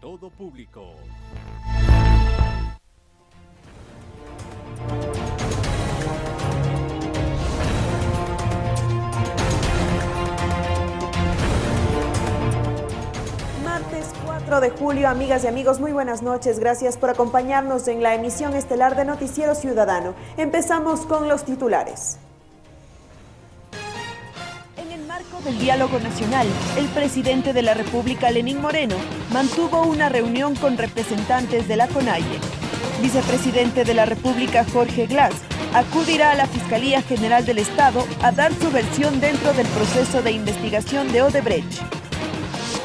todo público. Martes 4 de julio, amigas y amigos, muy buenas noches. Gracias por acompañarnos en la emisión estelar de Noticiero Ciudadano. Empezamos con los titulares. Del diálogo nacional, el presidente de la República, Lenín Moreno, mantuvo una reunión con representantes de la CONAIE. Vicepresidente de la República, Jorge Glass, acudirá a la Fiscalía General del Estado a dar su versión dentro del proceso de investigación de Odebrecht.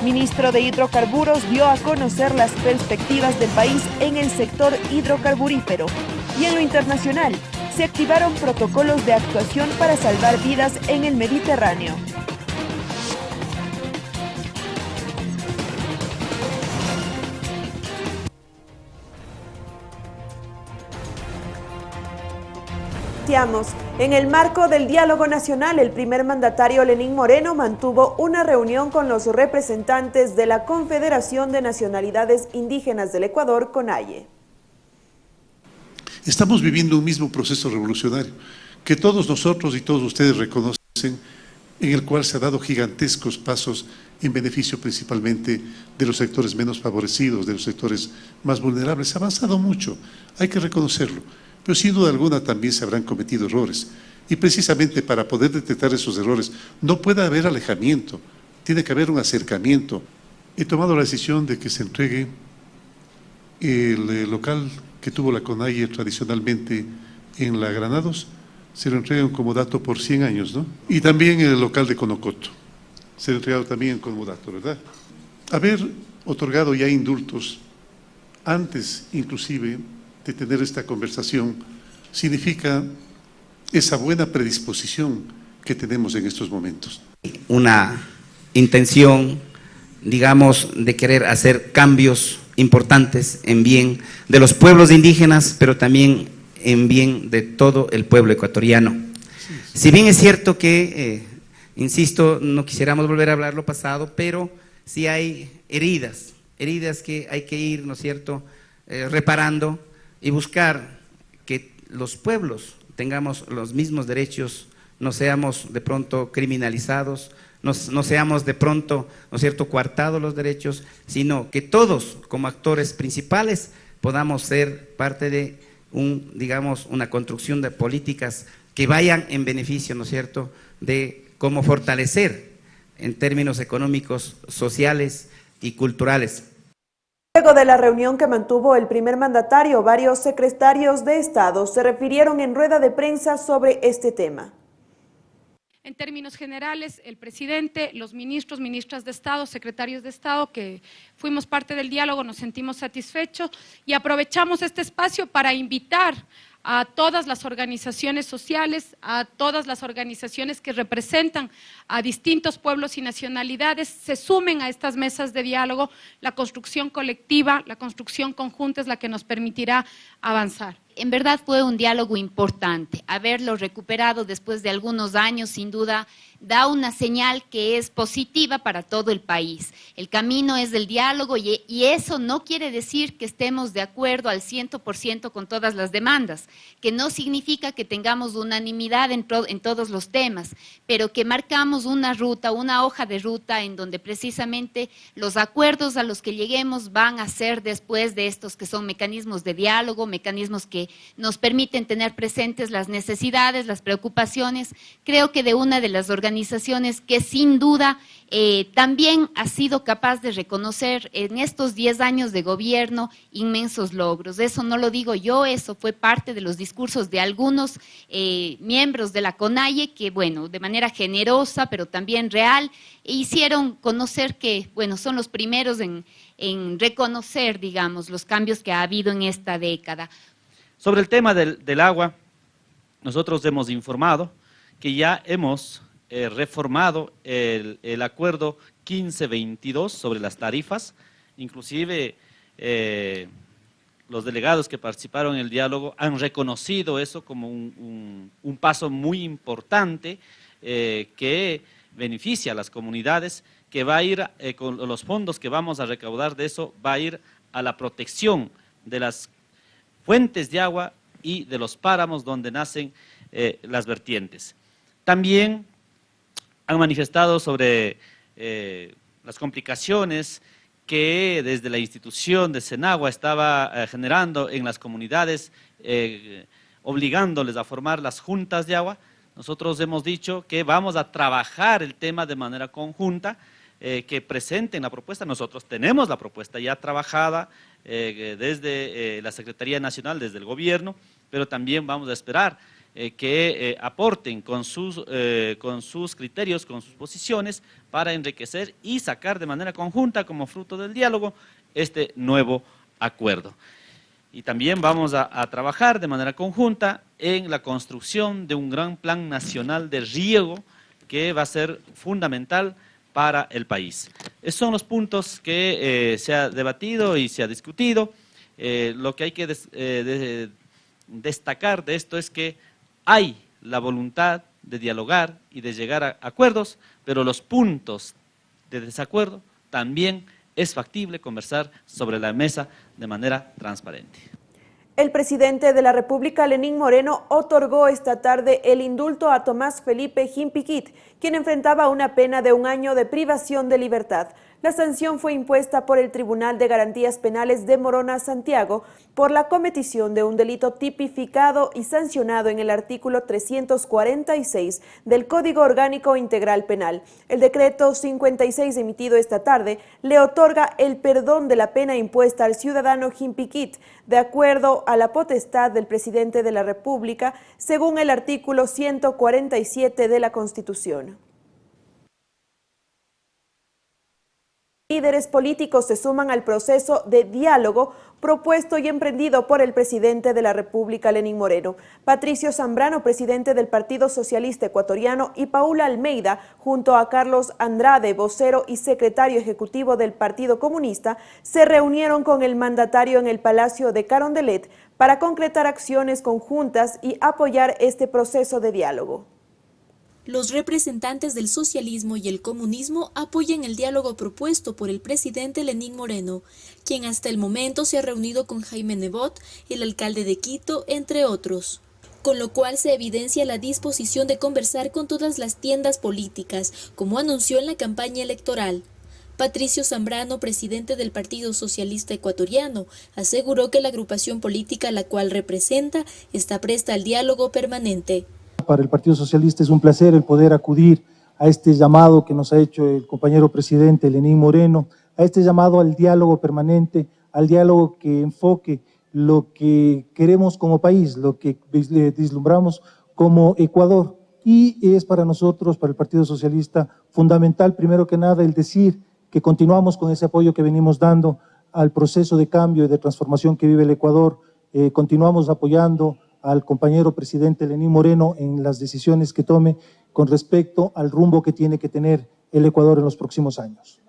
Ministro de Hidrocarburos dio a conocer las perspectivas del país en el sector hidrocarburífero. Y en lo internacional, se activaron protocolos de actuación para salvar vidas en el Mediterráneo. En el marco del diálogo nacional, el primer mandatario Lenín Moreno mantuvo una reunión con los representantes de la Confederación de Nacionalidades Indígenas del Ecuador, CONAIE. Estamos viviendo un mismo proceso revolucionario que todos nosotros y todos ustedes reconocen, en el cual se ha dado gigantescos pasos en beneficio principalmente de los sectores menos favorecidos, de los sectores más vulnerables. Se ha avanzado mucho, hay que reconocerlo pero sin duda alguna también se habrán cometido errores. Y precisamente para poder detectar esos errores no puede haber alejamiento, tiene que haber un acercamiento. He tomado la decisión de que se entregue el eh, local que tuvo la CONAIE tradicionalmente en la Granados, se lo entregan como dato por 100 años, ¿no? Y también el local de Conocoto, se lo entregado también como dato, ¿verdad? Haber otorgado ya indultos antes inclusive de tener esta conversación significa esa buena predisposición que tenemos en estos momentos. Una intención, digamos, de querer hacer cambios importantes en bien de los pueblos indígenas, pero también en bien de todo el pueblo ecuatoriano. Si bien es cierto que, eh, insisto, no quisiéramos volver a hablar lo pasado, pero sí hay heridas, heridas que hay que ir, ¿no es cierto?, eh, reparando, y buscar que los pueblos tengamos los mismos derechos, no seamos de pronto criminalizados, no, seamos de pronto, ¿no es cierto?, coartados los derechos, sino que todos como actores principales podamos ser parte de un, digamos, una construcción de políticas que vayan en beneficio, ¿no es cierto?, de cómo fortalecer en términos económicos, sociales y culturales Luego de la reunión que mantuvo el primer mandatario, varios secretarios de Estado se refirieron en rueda de prensa sobre este tema. En términos generales, el presidente, los ministros, ministras de Estado, secretarios de Estado, que fuimos parte del diálogo, nos sentimos satisfechos y aprovechamos este espacio para invitar a todas las organizaciones sociales, a todas las organizaciones que representan a distintos pueblos y nacionalidades, se sumen a estas mesas de diálogo. La construcción colectiva, la construcción conjunta es la que nos permitirá avanzar en verdad fue un diálogo importante. Haberlo recuperado después de algunos años, sin duda, da una señal que es positiva para todo el país. El camino es del diálogo y, eso no quiere decir que estemos de acuerdo al 100% con todas las demandas, que no significa que tengamos unanimidad en, en todos los temas, pero que marcamos una ruta, una hoja de ruta en donde precisamente los acuerdos a los que lleguemos van a ser después de estos que son mecanismos de diálogo, mecanismos que nos permiten tener presentes las necesidades, las preocupaciones. Creo que de una de las organizaciones que sin duda eh, también ha sido capaz de reconocer en estos 10 años de gobierno inmensos logros. Eso no lo digo yo, eso fue parte de los discursos de algunos eh, miembros de la CONAIE que, bueno, de manera generosa, pero también real, hicieron conocer que, bueno, son los primeros en reconocer, digamos, los cambios que ha habido en esta década. Sobre el tema del, agua, nosotros hemos informado que ya hemos eh, reformado el, acuerdo 1522 sobre las tarifas, inclusive eh, los delegados que participaron en el diálogo han reconocido eso como un, paso muy importante eh, que beneficia a las comunidades que va a ir, con los fondos que vamos a recaudar de eso, va a ir a la protección de las fuentes de agua y de los páramos donde nacen las vertientes. También han manifestado sobre eh, las complicaciones que desde la institución de Senagua estaba eh, generando en las comunidades, obligándoles a formar las juntas de agua. Nosotros hemos dicho que vamos a trabajar el tema de manera conjunta, que presenten la propuesta. Nosotros tenemos la propuesta ya trabajada desde la Secretaría Nacional, desde el gobierno, pero también vamos a esperar eh, que eh, aporten con sus, eh, con sus criterios, con sus posiciones, para enriquecer y sacar de manera conjunta, como fruto del diálogo, este nuevo acuerdo. Y también vamos a, trabajar de manera conjunta en la construcción de un gran plan nacional de riego que va a ser fundamental para el país. Esos son los puntos que se ha debatido y se ha discutido. lo que hay que destacar de esto es que hay la voluntad de dialogar y de llegar a acuerdos, pero los puntos de desacuerdo también es factible conversar sobre la mesa de manera transparente. El presidente de la República, Lenín Moreno, otorgó esta tarde el indulto a Tomás Felipe Jimpiquit, quien enfrentaba una pena de un año de privación de libertad. La sanción fue impuesta por el Tribunal de Garantías Penales de Morona, Santiago, por la cometición de un delito tipificado y sancionado en el artículo 346 del Código Orgánico Integral Penal. El decreto 56 emitido esta tarde le otorga el perdón de la pena impuesta al ciudadano Jimpiquit, de acuerdo a la potestad del presidente de la República, según el artículo 147 de la Constitución. Líderes políticos se suman al proceso de diálogo propuesto y emprendido por el presidente de la República, Lenín Moreno. Patricio Zambrano, presidente del Partido Socialista Ecuatoriano, y Paula Almeida, junto a Carlos Andrade, vocero y secretario ejecutivo del Partido Comunista, se reunieron con el mandatario en el Palacio de Carondelet para concretar acciones conjuntas y apoyar este proceso de diálogo los representantes del socialismo y el comunismo apoyan el diálogo propuesto por el presidente Lenín Moreno, quien hasta el momento se ha reunido con Jaime Nebot, el alcalde de Quito, entre otros con lo cual se evidencia la disposición de conversar con todas las tiendas políticas, como anunció en la campaña electoral. Patricio Zambrano, presidente del Partido Socialista Ecuatoriano, aseguró que la agrupación política a la cual representa está presta al diálogo permanente. Para el Partido Socialista es un placer el poder acudir a este llamado que nos ha hecho el compañero presidente Lenín Moreno, a este llamado al diálogo permanente, al diálogo que enfoque lo que queremos como país, lo que vislumbramos como Ecuador. Y es para nosotros, para el Partido Socialista, fundamental, primero que nada, el decir que continuamos con ese apoyo que venimos dando al proceso de cambio y de transformación que vive el Ecuador, eh, continuamos apoyando al compañero presidente Lenín Moreno en las decisiones que tome con respecto al rumbo que tiene que tener el Ecuador en los próximos años.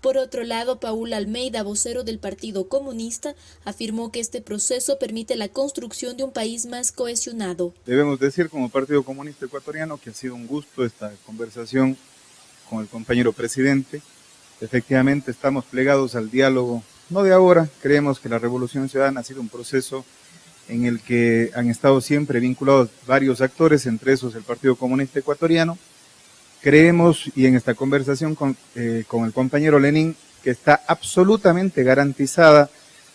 Por otro lado, Paul Almeida, vocero del Partido Comunista, afirmó que este proceso permite la construcción de un país más cohesionado. Debemos decir como Partido Comunista Ecuatoriano que ha sido un gusto esta conversación con el compañero presidente. Efectivamente estamos plegados al diálogo, no de ahora, creemos que la Revolución Ciudadana ha sido un proceso en el que han estado siempre vinculados varios actores, entre esos el Partido Comunista Ecuatoriano. Creemos, y en esta conversación con, eh, con el compañero Lenin, que está absolutamente garantizada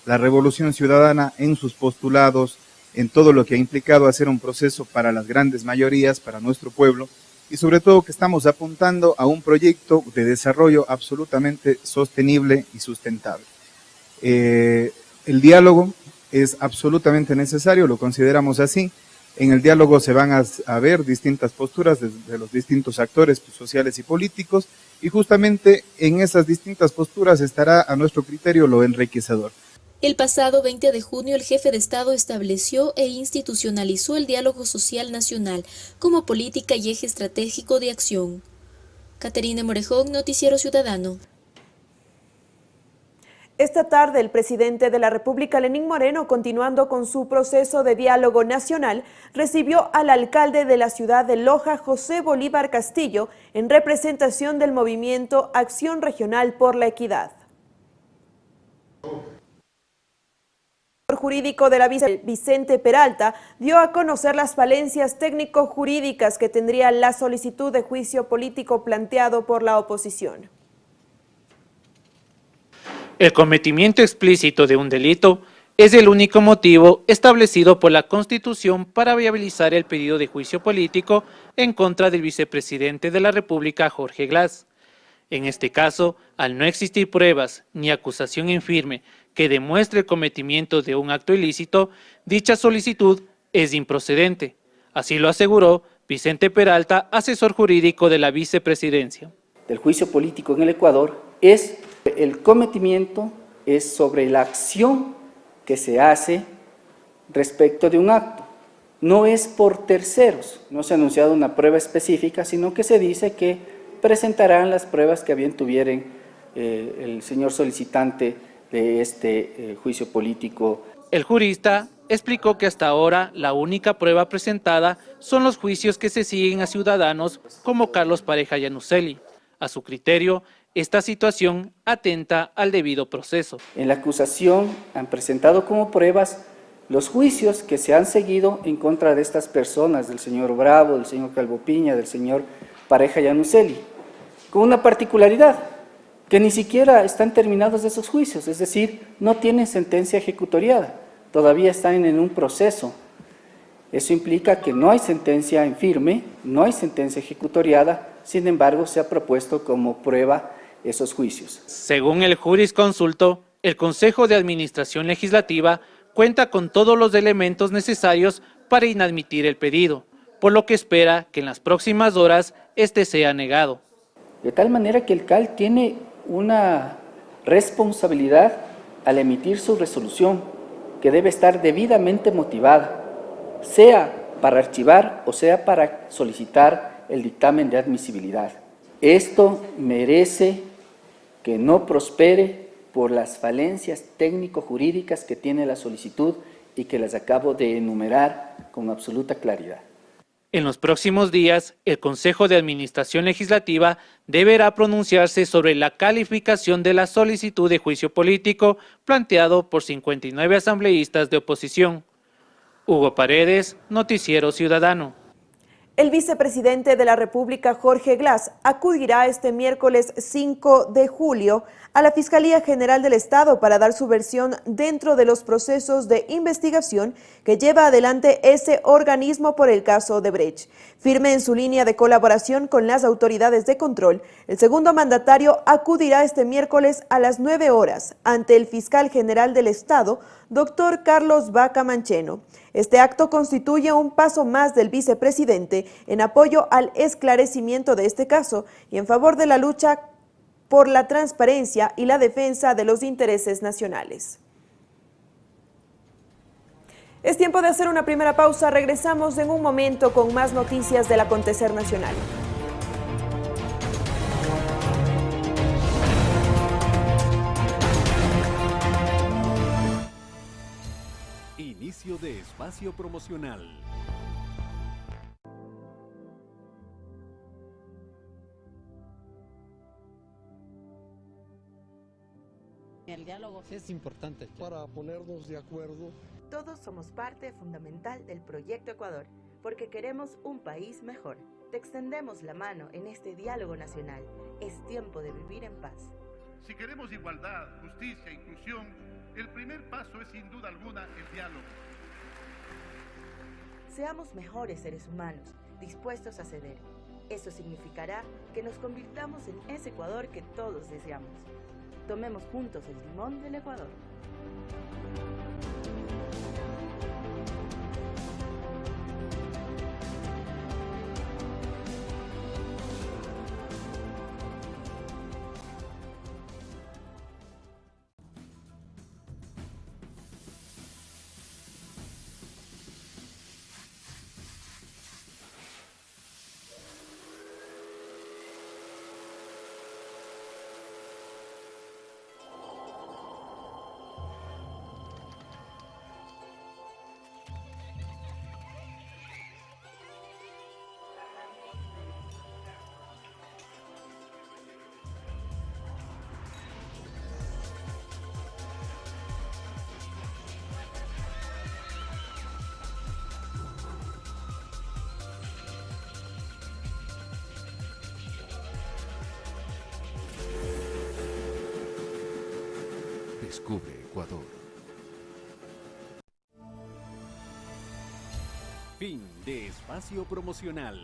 la revolución ciudadana en sus postulados, en todo lo que ha implicado hacer un proceso para las grandes mayorías, para nuestro pueblo, y sobre todo que estamos apuntando a un proyecto de desarrollo absolutamente sostenible y sustentable. Eh, el diálogo es absolutamente necesario, lo consideramos así. En el diálogo se van a, ver distintas posturas de, de, los distintos actores sociales y políticos y justamente en esas distintas posturas estará a nuestro criterio lo enriquecedor. El pasado 20 de junio el jefe de Estado estableció e institucionalizó el diálogo social nacional como política y eje estratégico de acción. Caterina Morejón, Noticiero Ciudadano. Esta tarde, el presidente de la República, Lenín Moreno, continuando con su proceso de diálogo nacional, recibió al alcalde de la ciudad de Loja, José Bolívar Castillo, en representación del movimiento Acción Regional por la Equidad. El jurídico de la Vicente Peralta dio a conocer las falencias técnico-jurídicas que tendría la solicitud de juicio político planteado por la oposición. El cometimiento explícito de un delito es el único motivo establecido por la Constitución para viabilizar el pedido de juicio político en contra del vicepresidente de la República, Jorge Glass. En este caso, al no existir pruebas ni acusación en firme que demuestre el cometimiento de un acto ilícito, dicha solicitud es improcedente. Así lo aseguró Vicente Peralta, asesor jurídico de la vicepresidencia. El juicio político en el Ecuador es el cometimiento es sobre la acción que se hace respecto de un acto. No es por terceros, no se ha anunciado una prueba específica, sino que se dice que presentarán las pruebas que bien tuvieren eh, el señor solicitante de este eh, juicio político. El jurista explicó que hasta ahora la única prueba presentada son los juicios que se siguen a ciudadanos como Carlos Pareja Yanuseli. A su criterio, esta situación atenta al debido proceso. En la acusación han presentado como pruebas los juicios que se han seguido en contra de estas personas, del señor Bravo, del señor Calvopiña, del señor Pareja Yanuseli, con una particularidad, que ni siquiera están terminados esos juicios, es decir, no tienen sentencia ejecutoriada, todavía están en un proceso. Eso implica que no hay sentencia en firme, no hay sentencia ejecutoriada, sin embargo se ha propuesto como prueba esos juicios. Según el jurisconsulto, el Consejo de Administración Legislativa cuenta con todos los elementos necesarios para inadmitir el pedido, por lo que espera que en las próximas horas este sea negado. De tal manera que el CAL tiene una responsabilidad al emitir su resolución que debe estar debidamente motivada, sea para archivar o sea para solicitar el dictamen de admisibilidad. Esto merece que no prospere por las falencias técnico-jurídicas que tiene la solicitud y que las acabo de enumerar con absoluta claridad. En los próximos días, el Consejo de Administración Legislativa deberá pronunciarse sobre la calificación de la solicitud de juicio político planteado por 59 asambleístas de oposición. Hugo Paredes, Noticiero Ciudadano. El vicepresidente de la República, Jorge Glass, acudirá este miércoles 5 de julio a la Fiscalía General del Estado para dar su versión dentro de los procesos de investigación que lleva adelante ese organismo por el caso de Brecht. Firme en su línea de colaboración con las autoridades de control, el segundo mandatario acudirá este miércoles a las 9 horas ante el fiscal general del Estado, doctor Carlos Vaca Mancheno. Este acto constituye un paso más del vicepresidente en apoyo al esclarecimiento de este caso y en favor de la lucha por la transparencia y la defensa de los intereses nacionales. Es tiempo de hacer una primera pausa. Regresamos en un momento con más noticias del acontecer nacional. De espacio promocional. El diálogo es importante para ponernos de acuerdo. Todos somos parte fundamental del proyecto Ecuador, porque queremos un país mejor. Te extendemos la mano en este diálogo nacional. Es tiempo de vivir en paz. Si queremos igualdad, justicia, e inclusión, el primer paso es sin duda alguna el diálogo. Seamos mejores seres humanos, dispuestos a ceder. Eso significará que nos convirtamos en ese Ecuador que todos deseamos. Tomemos juntos el timón del Ecuador. Descubre Ecuador. Fin de espacio promocional.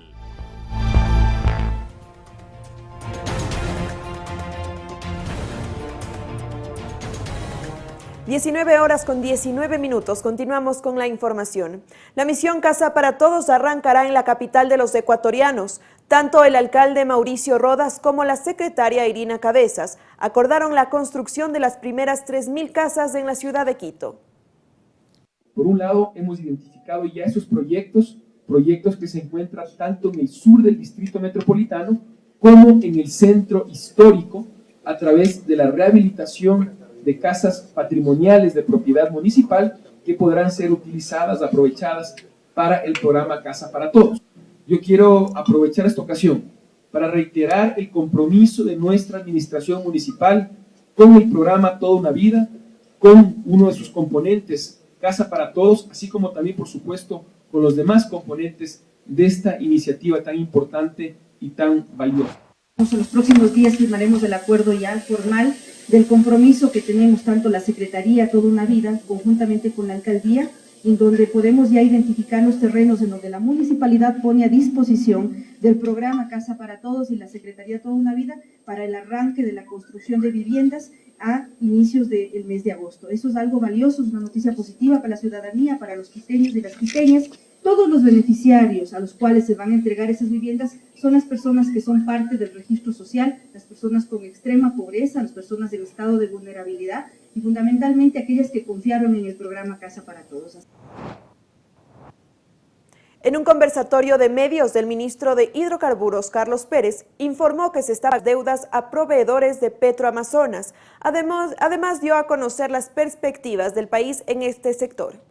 19 horas con 19 minutos. Continuamos con la información. La misión Casa para Todos arrancará en la capital de los ecuatorianos. Tanto el alcalde Mauricio Rodas como la secretaria Irina Cabezas acordaron la construcción de las primeras 3.000 casas en la ciudad de Quito. Por un lado, hemos identificado ya esos proyectos, proyectos que se encuentran tanto en el sur del distrito metropolitano como en el centro histórico a través de la rehabilitación de casas patrimoniales de propiedad municipal que podrán ser utilizadas, aprovechadas para el programa Casa para Todos. Yo quiero aprovechar esta ocasión para reiterar el compromiso de nuestra administración municipal con el programa Toda una Vida, con uno de sus componentes, Casa para Todos, así como también, por supuesto, con los demás componentes de esta iniciativa tan importante y tan valiosa. En los próximos días firmaremos el acuerdo ya formal del compromiso que tenemos tanto la Secretaría Toda una Vida, conjuntamente con la Alcaldía, en donde podemos ya identificar los terrenos en donde la municipalidad pone a disposición del programa Casa para Todos y la Secretaría Toda una Vida para el arranque de la construcción de viviendas a inicios del mes de agosto. Eso es algo valioso, es una noticia positiva para la ciudadanía, para los quiteños y las quiteñas. Todos los beneficiarios a los cuales se van a entregar esas viviendas son las personas que son parte del registro social, las personas con extrema pobreza, las personas en estado de vulnerabilidad y fundamentalmente aquellas que confiaron en el programa Casa para Todos. En un conversatorio de medios del ministro de Hidrocarburos, Carlos Pérez, informó que se estaban deudas a proveedores de Petroamazonas. Además, además dio a conocer las perspectivas del país en este sector.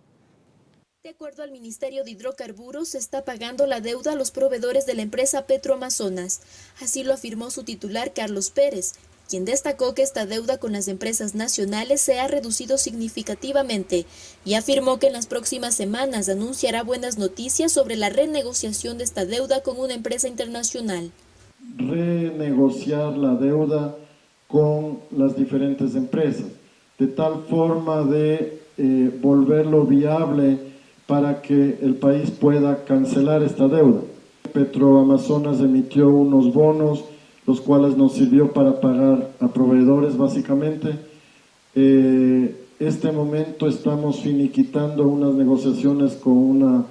De acuerdo al Ministerio de Hidrocarburos, se está pagando la deuda a los proveedores de la empresa Petroamazonas. Así lo afirmó su titular Carlos Pérez, quien destacó que esta deuda con las empresas nacionales se ha reducido significativamente y afirmó que en las próximas semanas anunciará buenas noticias sobre la renegociación de esta deuda con una empresa internacional. Renegociar la deuda con las diferentes empresas, de tal forma de eh, volverlo viable para que el país pueda cancelar esta deuda. Petroamazonas emitió unos bonos, los cuales nos sirvió para pagar a proveedores básicamente. Eh, este momento estamos finiquitando unas negociaciones con una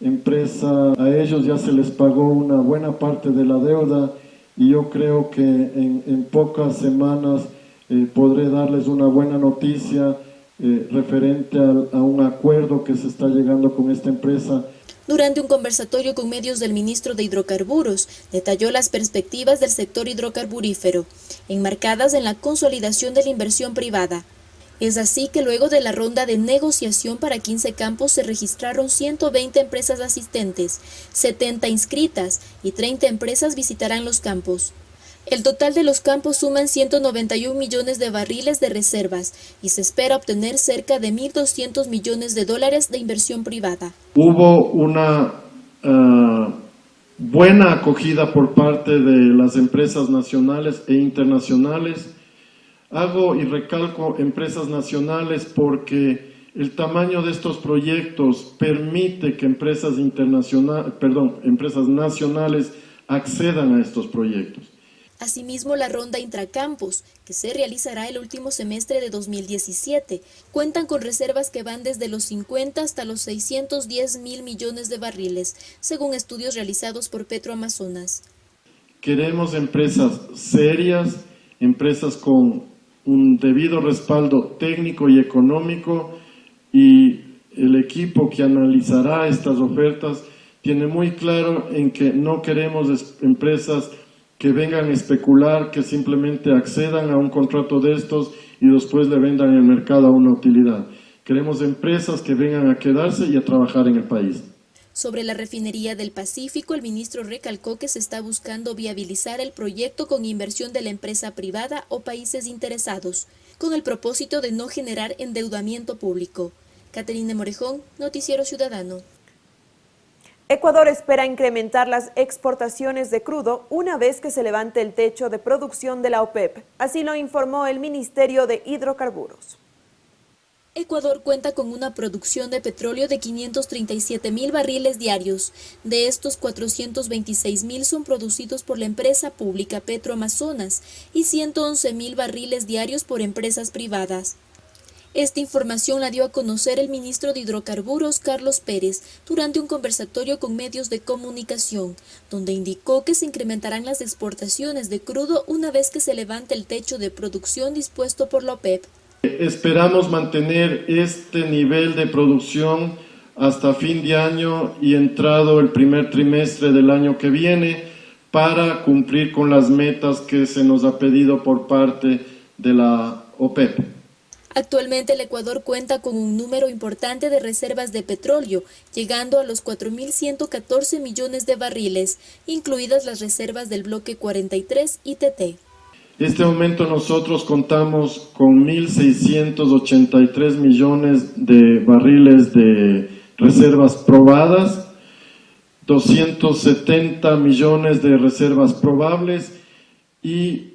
empresa, a ellos ya se les pagó una buena parte de la deuda y yo creo que en, pocas semanas eh, podré darles una buena noticia eh, referente a, a un acuerdo que se está llegando con esta empresa durante un conversatorio con medios del ministro de Hidrocarburos, detalló las perspectivas del sector hidrocarburífero, enmarcadas en la consolidación de la inversión privada. Es así que luego de la ronda de negociación para 15 campos se registraron 120 empresas asistentes, 70 inscritas y 30 empresas visitarán los campos. El total de los campos suman 191 millones de barriles de reservas y se espera obtener cerca de 1.200 millones de dólares de inversión privada. Hubo una uh, buena acogida por parte de las empresas nacionales e internacionales. Hago y recalco empresas nacionales porque el tamaño de estos proyectos permite que empresas, internacionales, perdón, empresas nacionales accedan a estos proyectos. Asimismo, la ronda intracampos, que se realizará el último semestre de 2017, cuentan con reservas que van desde los 50 hasta los 610 mil millones de barriles, según estudios realizados por Petroamazonas. Queremos empresas serias, empresas con un debido respaldo técnico y económico y el equipo que analizará estas ofertas tiene muy claro en que no queremos empresas que vengan a especular, que simplemente accedan a un contrato de estos y después le vendan en el mercado a una utilidad. Queremos empresas que vengan a quedarse y a trabajar en el país. Sobre la refinería del Pacífico, el ministro recalcó que se está buscando viabilizar el proyecto con inversión de la empresa privada o países interesados, con el propósito de no generar endeudamiento público. Caterina Morejón, Noticiero Ciudadano. Ecuador espera incrementar las exportaciones de crudo una vez que se levante el techo de producción de la OPEP. Así lo informó el Ministerio de Hidrocarburos. Ecuador cuenta con una producción de petróleo de 537 mil barriles diarios. De estos, 426 mil son producidos por la empresa pública Petroamazonas y 111 mil barriles diarios por empresas privadas. Esta información la dio a conocer el ministro de Hidrocarburos, Carlos Pérez, durante un conversatorio con medios de comunicación, donde indicó que se incrementarán las exportaciones de crudo una vez que se levante el techo de producción dispuesto por la OPEP. Esperamos mantener este nivel de producción hasta fin de año y entrado el primer trimestre del año que viene para cumplir con las metas que se nos ha pedido por parte de la OPEP. Actualmente el Ecuador cuenta con un número importante de reservas de petróleo, llegando a los 4.114 millones de barriles, incluidas las reservas del bloque 43 ITT. En este momento nosotros contamos con 1.683 millones de barriles de reservas probadas, 270 millones de reservas probables y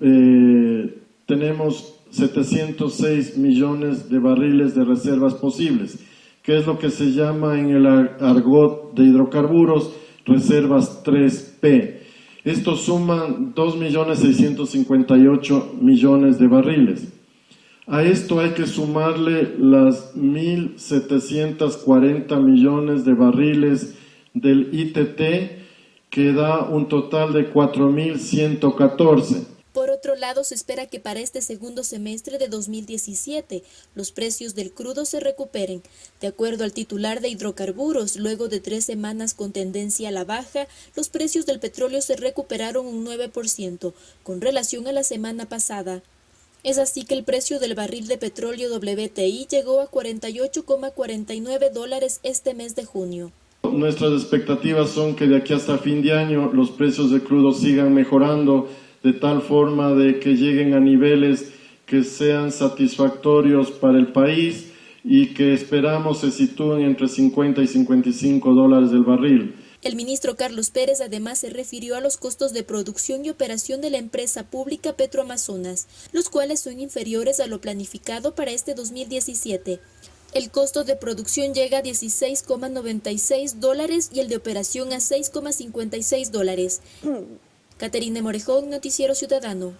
eh, tenemos 706 millones de barriles de reservas posibles, que es lo que se llama en el argot de hidrocarburos reservas 3P. Estos suman 2.658 millones de barriles. A esto hay que sumarle las 1.740 millones de barriles del ITT, que da un total de 4.114. Por otro lado, se espera que para este segundo semestre de 2017 los precios del crudo se recuperen. De acuerdo al titular de hidrocarburos, luego de tres semanas con tendencia a la baja, los precios del petróleo se recuperaron un 9% con relación a la semana pasada. Es así que el precio del barril de petróleo WTI llegó a 48,49 dólares este mes de junio. Nuestras expectativas son que de aquí hasta fin de año los precios de crudo sigan mejorando de tal forma de que lleguen a niveles que sean satisfactorios para el país y que esperamos se sitúen entre 50 y 55 dólares del barril. El ministro Carlos Pérez además se refirió a los costos de producción y operación de la empresa pública Petroamazonas, los cuales son inferiores a lo planificado para este 2017. El costo de producción llega a 16,96 dólares y el de operación a 6,56 dólares. Caterine Morejón, Noticiero Ciudadano.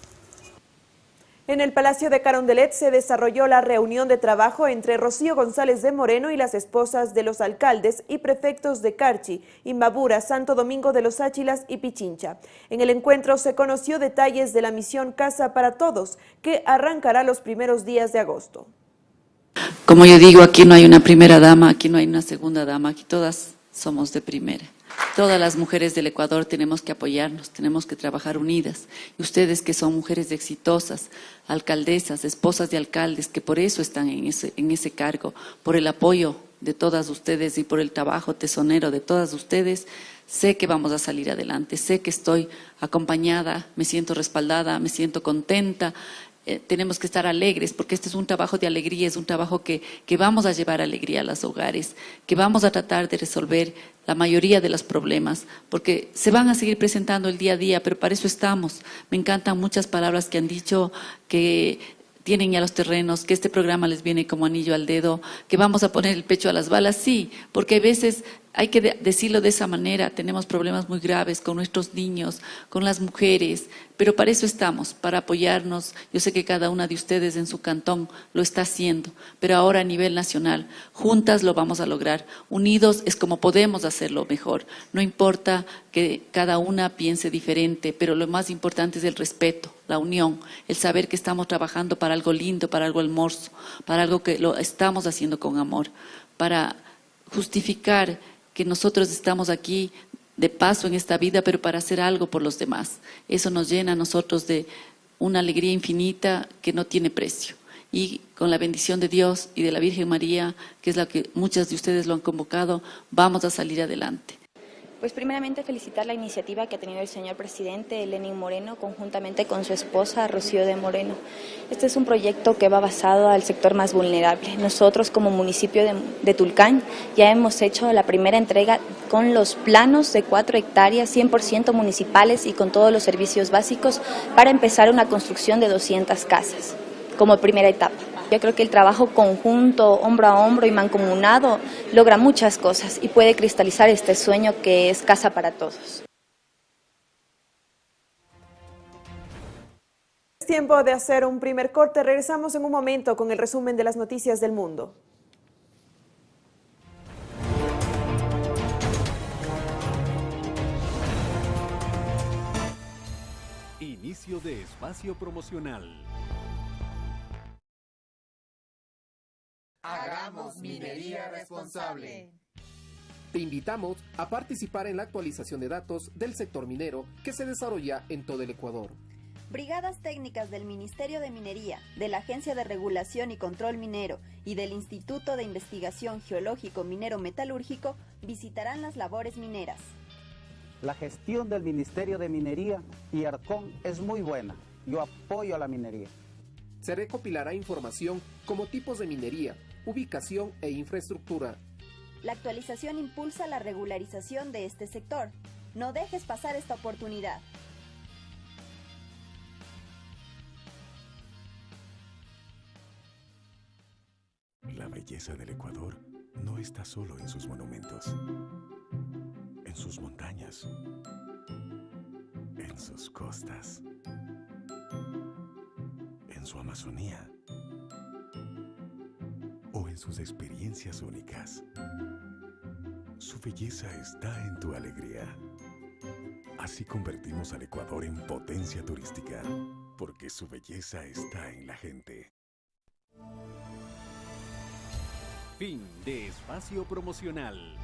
En el Palacio de Carondelet se desarrolló la reunión de trabajo entre Rocío González de Moreno y las esposas de los alcaldes y prefectos de Carchi, Imbabura, Santo Domingo de los Áchilas y Pichincha. En el encuentro se conoció detalles de la misión Casa para Todos, que arrancará los primeros días de agosto. Como yo digo, aquí no hay una primera dama, aquí no hay una segunda dama, aquí todas somos de primera. Todas las mujeres del Ecuador tenemos que apoyarnos, tenemos que trabajar unidas. Y ustedes que son mujeres exitosas, alcaldesas, esposas de alcaldes, que por eso están en ese, en ese cargo, por el apoyo de todas ustedes y por el trabajo tesonero de todas ustedes, sé que vamos a salir adelante, sé que estoy acompañada, me siento respaldada, me siento contenta eh, tenemos que estar alegres, porque este es un trabajo de alegría, es un trabajo que, que vamos a llevar alegría a los hogares, que vamos a tratar de resolver la mayoría de los problemas, porque se van a seguir presentando el día a día, pero para eso estamos. Me encantan muchas palabras que han dicho que tienen ya los terrenos, que este programa les viene como anillo al dedo, que vamos a poner el pecho a las balas, sí, porque a veces hay que decirlo de esa manera, tenemos problemas muy graves con nuestros niños, con las mujeres, pero para eso estamos, para apoyarnos. Yo sé que cada una de ustedes en su cantón lo está haciendo, pero ahora a nivel nacional, juntas lo vamos a lograr. Unidos es como podemos hacerlo mejor. No importa que cada una piense diferente, pero lo más importante es el respeto, la unión, el saber que estamos trabajando para algo lindo, para algo hermoso, para algo que lo estamos haciendo con amor, para justificar que nosotros estamos aquí de paso en esta vida, pero para hacer algo por los demás. Eso nos llena a nosotros de una alegría infinita que no tiene precio. Y con la bendición de Dios y de la Virgen María, que es la que muchas de ustedes lo han convocado, vamos a salir adelante. Pues primeramente felicitar la iniciativa que ha tenido el señor presidente Lenin Moreno conjuntamente con su esposa Rocío de Moreno. Este es un proyecto que va basado al sector más vulnerable. Nosotros como municipio de, Tulcán ya hemos hecho la primera entrega con los planos de cuatro hectáreas 100% municipales y con todos los servicios básicos para empezar una construcción de 200 casas como primera etapa. Yo creo que el trabajo conjunto, hombro a hombro y mancomunado, logra muchas cosas y puede cristalizar este sueño que es casa para todos. Es tiempo de hacer un primer corte. Regresamos en un momento con el resumen de las noticias del mundo. Inicio de espacio promocional. Minería responsable. Te invitamos a participar en la actualización de datos del sector minero que se desarrolla en todo el Ecuador. Brigadas técnicas del Ministerio de Minería, de la Agencia de Regulación y Control Minero y del Instituto de Investigación Geológico Minero Metalúrgico visitarán las labores mineras. La gestión del Ministerio de Minería y ARCON es muy buena. Yo apoyo a la minería. Se recopilará información como tipos de minería, ubicación e infraestructura. La actualización impulsa la regularización de este sector. No dejes pasar esta oportunidad. La belleza del Ecuador no está solo en sus monumentos, en sus montañas, en sus costas, en su Amazonía en sus experiencias únicas. Su belleza está en tu alegría. Así convertimos al Ecuador en potencia turística, porque su belleza está en la gente. Fin de espacio promocional.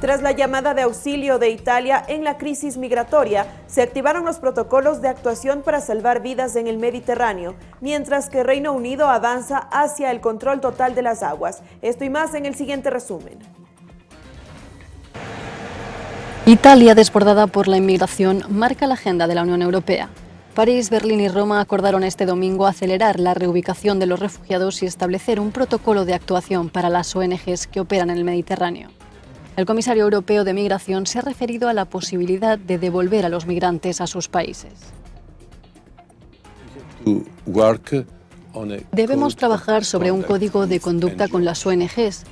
Tras la llamada de auxilio de Italia en la crisis migratoria, se activaron los protocolos de actuación para salvar vidas en el Mediterráneo, mientras que Reino Unido avanza hacia el control total de las aguas. Esto y más en el siguiente resumen. Italia, desbordada por la inmigración, marca la agenda de la Unión Europea. París, Berlín y Roma acordaron este domingo acelerar la reubicación de los refugiados y establecer un protocolo de actuación para las ONGs que operan en el Mediterráneo. El comisario europeo de migración se ha referido a la posibilidad de devolver a los migrantes a sus países. Debemos trabajar sobre un código de conducta con las ONGs.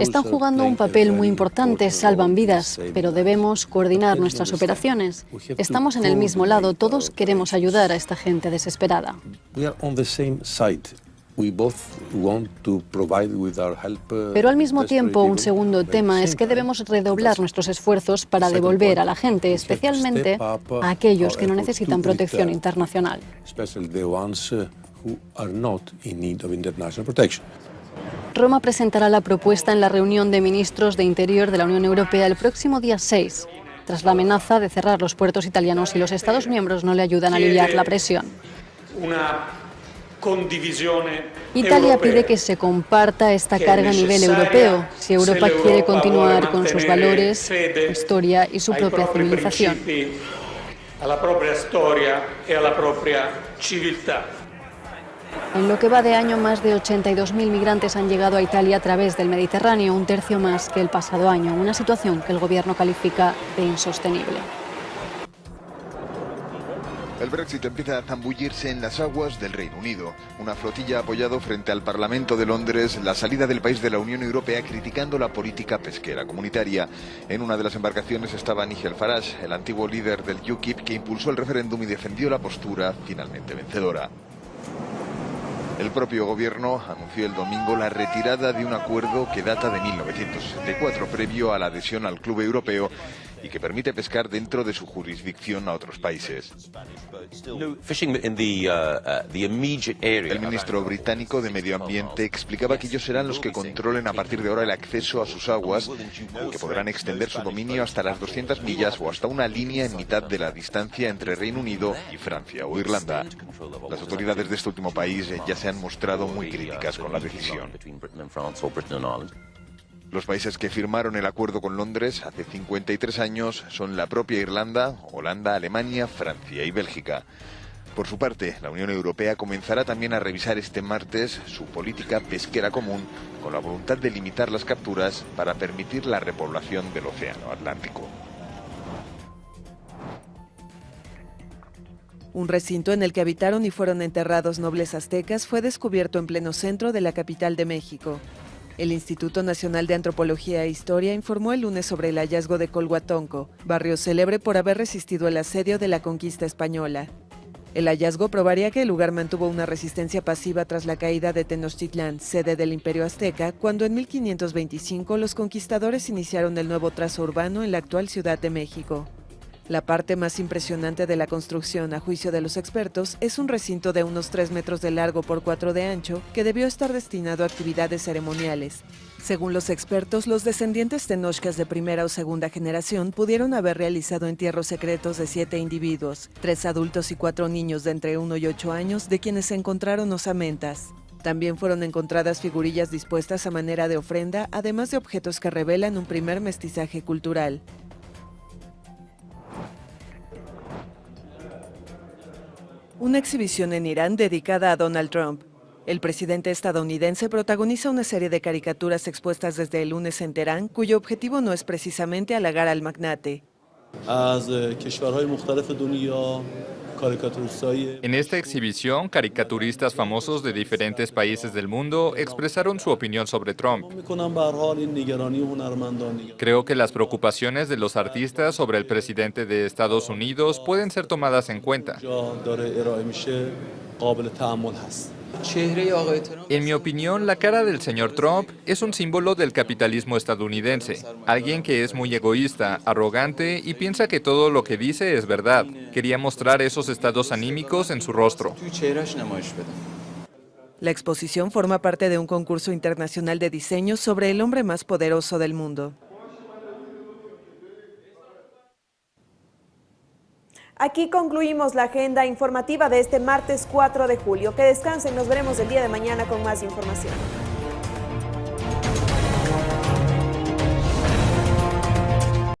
Están jugando un papel muy importante, salvan vidas, pero debemos coordinar nuestras operaciones. Estamos en el mismo lado, todos queremos ayudar a esta gente desesperada. Pero al mismo tiempo, un segundo tema es que debemos redoblar nuestros esfuerzos para devolver a la gente, especialmente a aquellos que no necesitan protección internacional. Roma presentará la propuesta en la reunión de ministros de Interior de la Unión Europea el próximo día 6, tras la amenaza de cerrar los puertos italianos si los Estados miembros no le ayudan a aliviar la presión. Italia pide que se comparta esta carga a nivel europeo si Europa quiere continuar con sus valores, su historia y su propia civilización. a la propia storia e alla propria civiltà. En lo que va de año, más de 82.000 migrantes han llegado a Italia a través del Mediterráneo, un tercio más que el pasado año, una situación que el gobierno califica de insostenible. El Brexit empieza a zambullirse en las aguas del Reino Unido. Una flotilla ha apoyado frente al Parlamento de Londres la salida del país de la Unión Europea criticando la política pesquera comunitaria. En una de las embarcaciones estaba Nigel Farage, el antiguo líder del UKIP que impulsó el referéndum y defendió la postura finalmente vencedora. El propio gobierno anunció el domingo la retirada de un acuerdo que data de 1964, previo a la adhesión al Club Europeo y que permite pescar dentro de su jurisdicción a otros países. El ministro británico de Medio Ambiente explicaba que ellos serán los que controlen a partir de ahora el acceso a sus aguas y que podrán extender su dominio hasta las 200 millas o hasta una línea en mitad de la distancia entre Reino Unido y Francia o Irlanda. Las autoridades de este último país ya se han mostrado muy críticas con la decisión. Los países que firmaron el acuerdo con Londres hace 53 años son la propia Irlanda, Holanda, Alemania, Francia y Bélgica. Por su parte, la Unión Europea comenzará también a revisar este martes su política pesquera común con la voluntad de limitar las capturas para permitir la repoblación del Océano Atlántico. Un recinto en el que habitaron y fueron enterrados nobles aztecas fue descubierto en pleno centro de la capital de México. El Instituto Nacional de Antropología e Historia informó el lunes sobre el hallazgo de Colhuatonco, barrio célebre por haber resistido el asedio de la conquista española. El hallazgo probaría que el lugar mantuvo una resistencia pasiva tras la caída de Tenochtitlán, sede del Imperio Azteca, cuando en 1525 los conquistadores iniciaron el nuevo trazo urbano en la actual Ciudad de México. La parte más impresionante de la construcción, a juicio de los expertos, es un recinto de unos 3 metros de largo por 4 de ancho que debió estar destinado a actividades ceremoniales. Según los expertos, los descendientes tenochcas de primera o segunda generación pudieron haber realizado entierros secretos de siete individuos, tres adultos y cuatro niños de entre 1 y 8 años, de quienes se encontraron osamentas. También fueron encontradas figurillas dispuestas a manera de ofrenda, además de objetos que revelan un primer mestizaje cultural. Una exhibición en Irán dedicada a Donald Trump. El presidente estadounidense protagoniza una serie de caricaturas expuestas desde el lunes en Teherán, cuyo objetivo no es precisamente halagar al magnate. En esta exhibición, caricaturistas famosos de diferentes países del mundo expresaron su opinión sobre Trump. Creo que las preocupaciones de los artistas sobre el presidente de Estados Unidos pueden ser tomadas en cuenta. En mi opinión, la cara del señor Trump es un símbolo del capitalismo estadounidense. Alguien que es muy egoísta, arrogante y piensa que todo lo que dice es verdad. Quería mostrar esos estados anímicos en su rostro. La exposición forma parte de un concurso internacional de diseño sobre el hombre más poderoso del mundo. Aquí concluimos la agenda informativa de este martes 4 de julio. Que descansen, nos veremos el día de mañana con más información.